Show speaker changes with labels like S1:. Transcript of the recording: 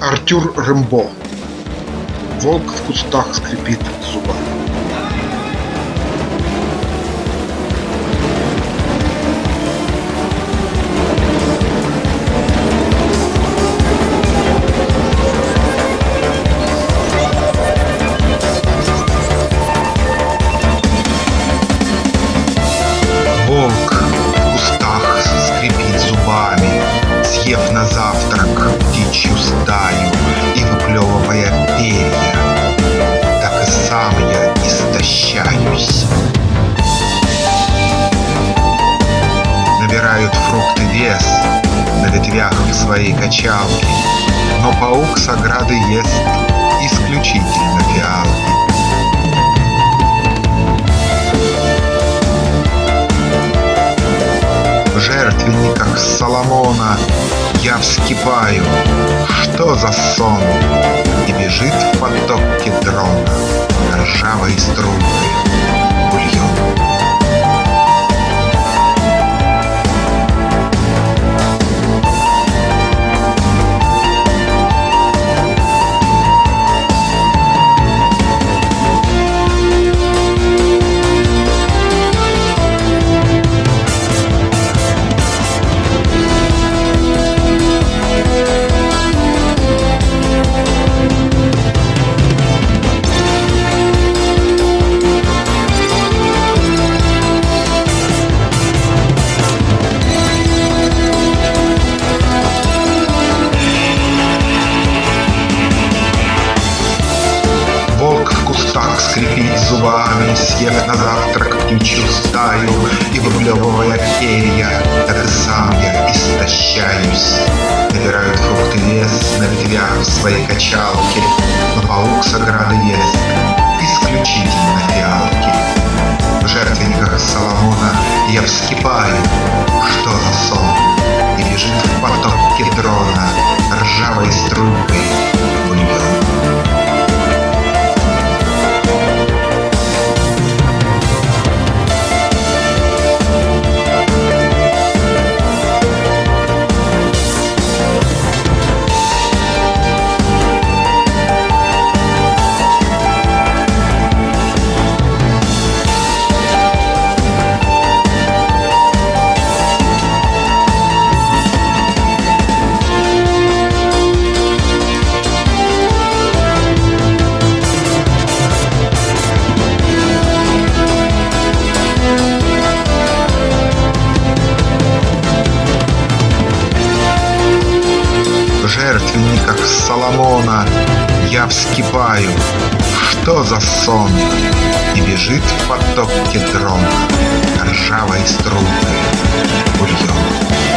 S1: Артюр Рэмбо. Волк в кустах скрипит зубами.
S2: Набирают фрукты вес На ветвях в своей качалке, Но паук с ограды ест исключительно фиалки. Жертвенниках Соломона я вскипаю. Что за сон? И бежит в потоке дрона ржавой струйкой скрипит зубами, Съев на завтрак птичью стаю И выплевывая перья, Так и сам я истощаюсь. Набирают фрукты вес на ветвях в своей качалке, Но паук с жертвенниках Соломона я вскипаю. Что за сон? И бежит в потоке дрон ржавой струйкой бульон.